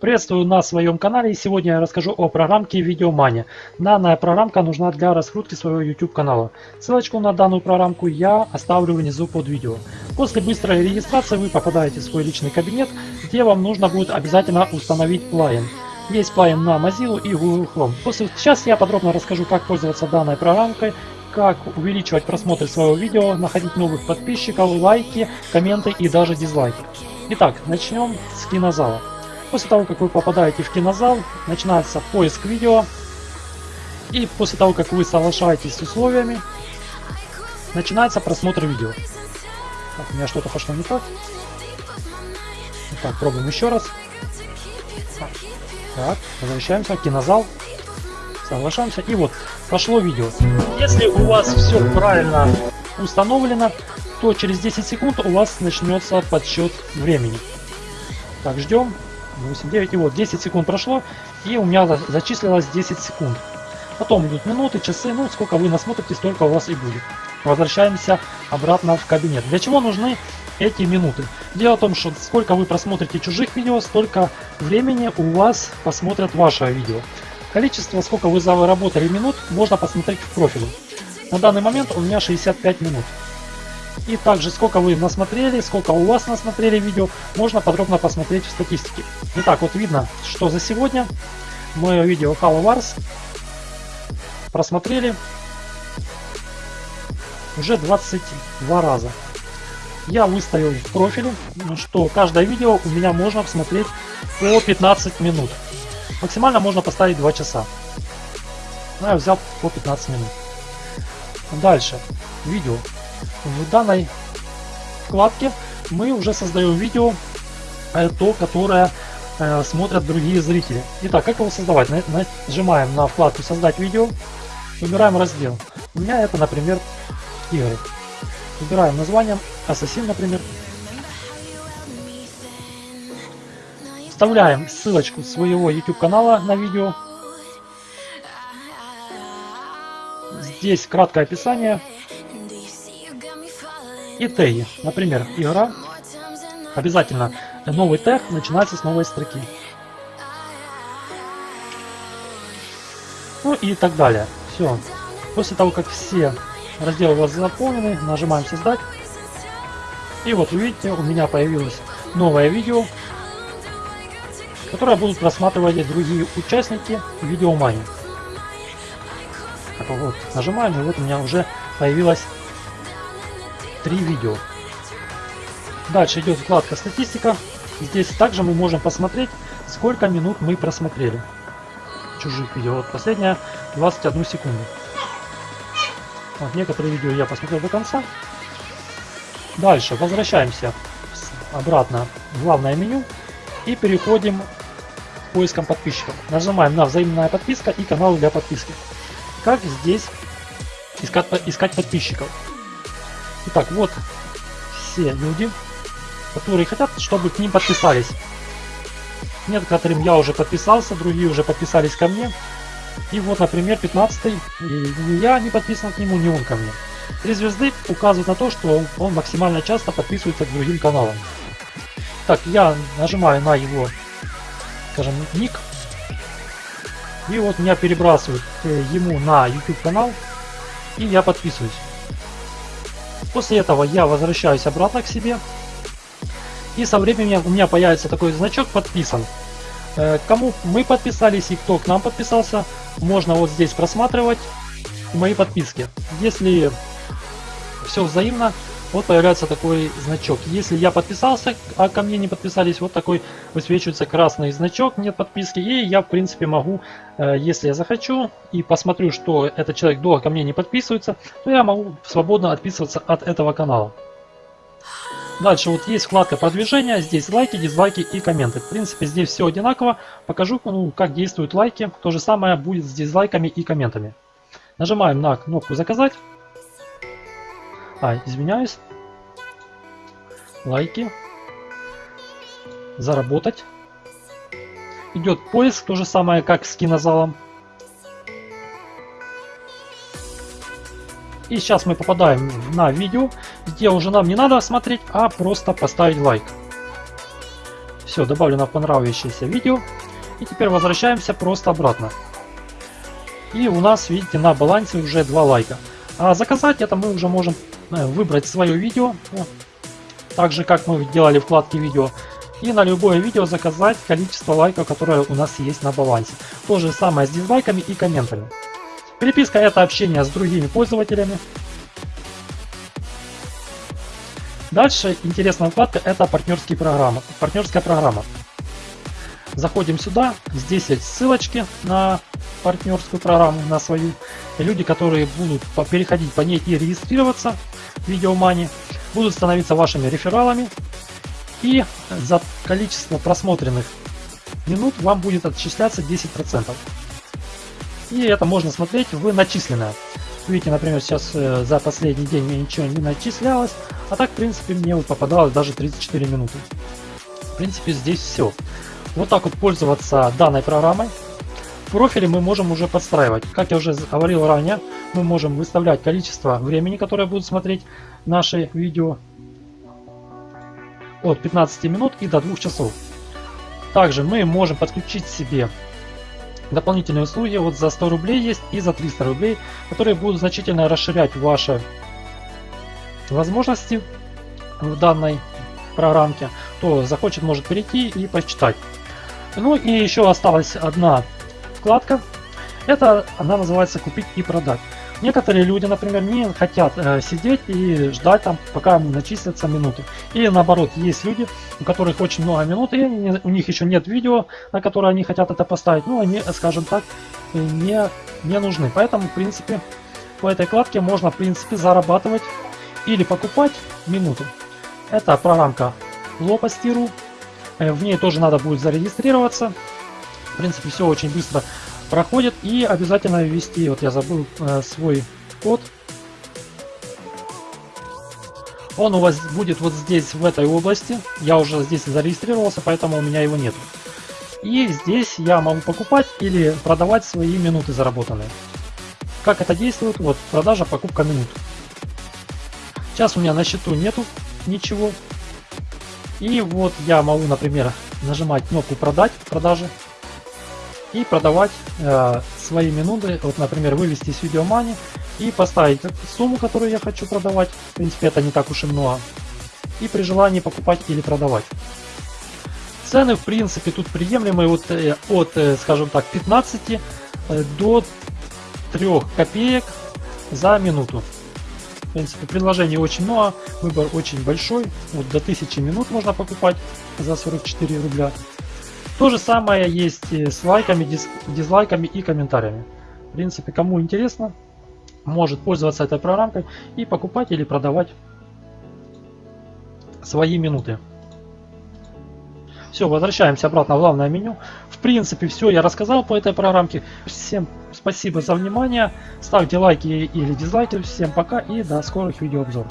Приветствую на своем канале и сегодня я расскажу о программке Videomania. Данная программка нужна для раскрутки своего YouTube канала. Ссылочку на данную программку я оставлю внизу под видео. После быстрой регистрации вы попадаете в свой личный кабинет, где вам нужно будет обязательно установить плагин. Есть плагин на Mozilla и Google Chrome. После, сейчас я подробно расскажу, как пользоваться данной программкой, как увеличивать просмотры своего видео, находить новых подписчиков, лайки, комменты и даже дизлайки. Итак, начнем с кинозала. После того, как вы попадаете в кинозал, начинается поиск видео. И после того, как вы соглашаетесь с условиями, начинается просмотр видео. Так, у меня что-то пошло не так. Так, пробуем еще раз. Так, возвращаемся, кинозал. Соглашаемся. И вот, пошло видео. Если у вас все правильно установлено, то через 10 секунд у вас начнется подсчет времени. Так, ждем. 8, 9, и вот 10 секунд прошло, и у меня зачислилось 10 секунд. Потом идут минуты, часы, ну сколько вы насмотрите, столько у вас и будет. Возвращаемся обратно в кабинет. Для чего нужны эти минуты? Дело в том, что сколько вы просмотрите чужих видео, столько времени у вас посмотрят ваше видео. Количество, сколько вы заработали минут, можно посмотреть в профиле. На данный момент у меня 65 минут. И также сколько вы насмотрели, сколько у вас насмотрели видео, можно подробно посмотреть в статистике. Итак, вот видно, что за сегодня мое видео Halo Wars просмотрели уже 22 раза. Я выставил в профиле, что каждое видео у меня можно посмотреть по 15 минут. Максимально можно поставить 2 часа. Но я взял по 15 минут. Дальше. Видео. В данной вкладке мы уже создаем видео, э, то, которое э, смотрят другие зрители. Итак, как его создавать? Нажимаем на вкладку «Создать видео», выбираем раздел. У меня это, например, игры. Выбираем название, Ассасин, например. Вставляем ссылочку своего YouTube канала на видео. Здесь краткое описание, и теги. Например, игра. Обязательно новый тег начинается с новой строки. Ну и так далее. Все. После того, как все разделы у вас заполнены, нажимаем создать. И вот вы видите, у меня появилось новое видео, которое будут просматривать другие участники видеомани. Вот, нажимаем, и вот у меня уже появилась три видео. Дальше идет вкладка статистика. Здесь также мы можем посмотреть, сколько минут мы просмотрели чужих видео. Вот последняя 21 секунду. Вот некоторые видео я посмотрел до конца. Дальше возвращаемся обратно в главное меню и переходим к поискам подписчиков. Нажимаем на взаимная подписка и канал для подписки. Как здесь искать, искать подписчиков? Итак, вот все люди, которые хотят, чтобы к ним подписались. Некоторым я уже подписался, другие уже подписались ко мне. И вот, например, 15 ни я не подписан к нему, ни он ко мне. Три звезды указывают на то, что он максимально часто подписывается к другим каналам. Так, я нажимаю на его, скажем, ник. И вот меня перебрасывают э, ему на YouTube канал. И я подписываюсь. После этого я возвращаюсь обратно к себе. И со временем у меня появится такой значок подписан. Э, кому мы подписались и кто к нам подписался, можно вот здесь просматривать мои подписки. Если все взаимно, вот появляется такой значок. Если я подписался, а ко мне не подписались, вот такой высвечивается красный значок, нет подписки. И я, в принципе, могу, э, если я захочу, и посмотрю, что этот человек долго ко мне не подписывается, то я могу свободно отписываться от этого канала. Дальше вот есть вкладка продвижения, здесь лайки, дизлайки и комменты. В принципе, здесь все одинаково. Покажу, ну, как действуют лайки. То же самое будет с дизлайками и комментами. Нажимаем на кнопку заказать. А, извиняюсь. Лайки. Заработать. Идет поиск, то же самое, как с кинозалом. И сейчас мы попадаем на видео, где уже нам не надо смотреть, а просто поставить лайк. Все, добавлено понравившееся видео. И теперь возвращаемся просто обратно. И у нас, видите, на балансе уже 2 лайка. А заказать это мы уже можем выбрать свое видео. Так же, как мы делали вкладки видео. И на любое видео заказать количество лайков, которое у нас есть на балансе. То же самое с дизлайками и комментами. Переписка это общение с другими пользователями. Дальше интересная вкладка это партнерские программы. Партнерская программа. Заходим сюда, здесь есть ссылочки на партнерскую программу, на свою. Люди, которые будут переходить по ней и регистрироваться Видеомани, будут становиться вашими рефералами. И за количество просмотренных минут вам будет отчисляться 10%. И это можно смотреть в начисленное. Видите, например, сейчас э, за последний день мне ничего не начислялось, а так, в принципе, мне вот попадалось даже 34 минуты. В принципе, здесь все. Вот так вот пользоваться данной программой. Профиле мы можем уже подстраивать. Как я уже говорил ранее, мы можем выставлять количество времени, которое будут смотреть наши видео от 15 минут и до 2 часов. Также мы можем подключить себе дополнительные услуги вот за 100 рублей есть и за 300 рублей, которые будут значительно расширять ваши возможности в данной программке. Кто захочет, может перейти и почитать. Ну и еще осталась одна вкладка. Это она называется «Купить и продать». Некоторые люди, например, не хотят э, сидеть и ждать там, пока начислятся минуты. Или наоборот, есть люди, у которых очень много минут, и они, у них еще нет видео, на которое они хотят это поставить. Ну, они, скажем так, не, не нужны. Поэтому, в принципе, по этой вкладке можно, в принципе, зарабатывать или покупать минуты. Это программка Lopasti.ru. Э, в ней тоже надо будет зарегистрироваться. Принципе, все очень быстро проходит. И обязательно ввести, вот я забыл э, свой код. Он у вас будет вот здесь, в этой области. Я уже здесь зарегистрировался, поэтому у меня его нет. И здесь я могу покупать или продавать свои минуты заработанные. Как это действует? Вот продажа, покупка минут. Сейчас у меня на счету нету ничего. И вот я могу, например, нажимать кнопку продать, продажи и продавать э, свои минуты, вот, например, вывести с видеомани и поставить сумму, которую я хочу продавать. В принципе, это не так уж и много. И при желании покупать или продавать. Цены, в принципе, тут приемлемые вот, э, от, э, скажем так, 15 э, до 3 копеек за минуту. В принципе, предложений очень много, выбор очень большой. Вот до 1000 минут можно покупать за 44 рубля. То же самое есть с лайками, диз, дизлайками и комментариями. В принципе, кому интересно, может пользоваться этой программкой и покупать или продавать свои минуты. Все, возвращаемся обратно в главное меню. В принципе, все я рассказал по этой программке. Всем спасибо за внимание. Ставьте лайки или дизлайки. Всем пока и до скорых видеообзоров.